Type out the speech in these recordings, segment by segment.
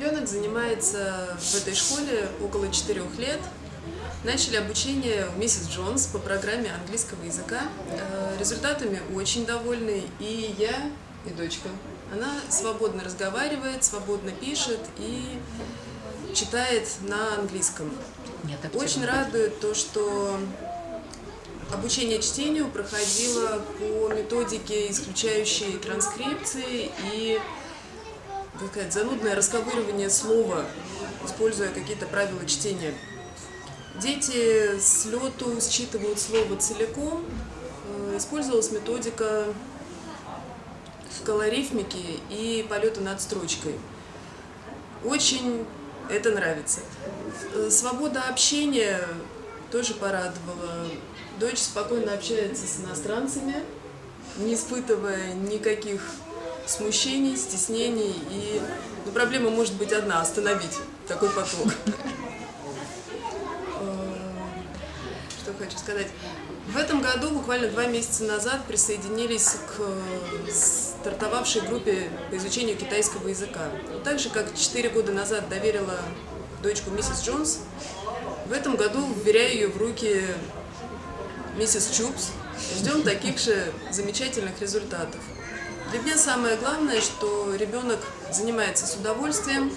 ребенок занимается в этой школе около четырех лет. Начали обучение у миссис Джонс по программе английского языка. Э, результатами очень довольны и я, и дочка. Она свободно разговаривает, свободно пишет и читает на английском. Нет, Очень радует то, что обучение чтению проходило по методике, исключающей транскрипции и так сказать, занудное расковыривание слова, используя какие-то правила чтения. Дети с лету считывают слово целиком. Э, Использовалась методика колорифмики и полета над строчкой. Очень это нравится. Э, Свобода общения тоже порадовала. Дочь спокойно общается с иностранцами, не испытывая никаких смущений, стеснений. И ну, проблема может быть одна – остановить такой поток. Э, Что хочу сказать. В этом году, буквально два месяца назад, присоединились к э, стартовавшей группе по изучению китайского языка. Так же, как четыре года назад доверила дочку миссис Джонс, в этом году вверяю ее в руки миссис Чупс. Ждем таких же замечательных результатов. Для меня самое главное, что ребенок занимается с удовольствием,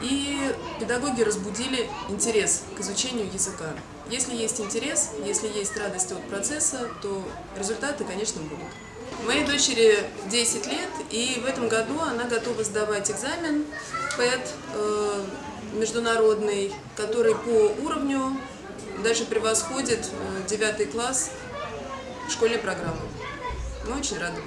и педагоги разбудили интерес к изучению языка. Если есть интерес, если есть радость от процесса, то результаты, конечно, будут. Моей дочери 10 лет, и в этом году она готова сдавать экзамен ПЭТ э, международный, который по уровню даже превосходит э, 9 класс школьной программы. Мы очень рады.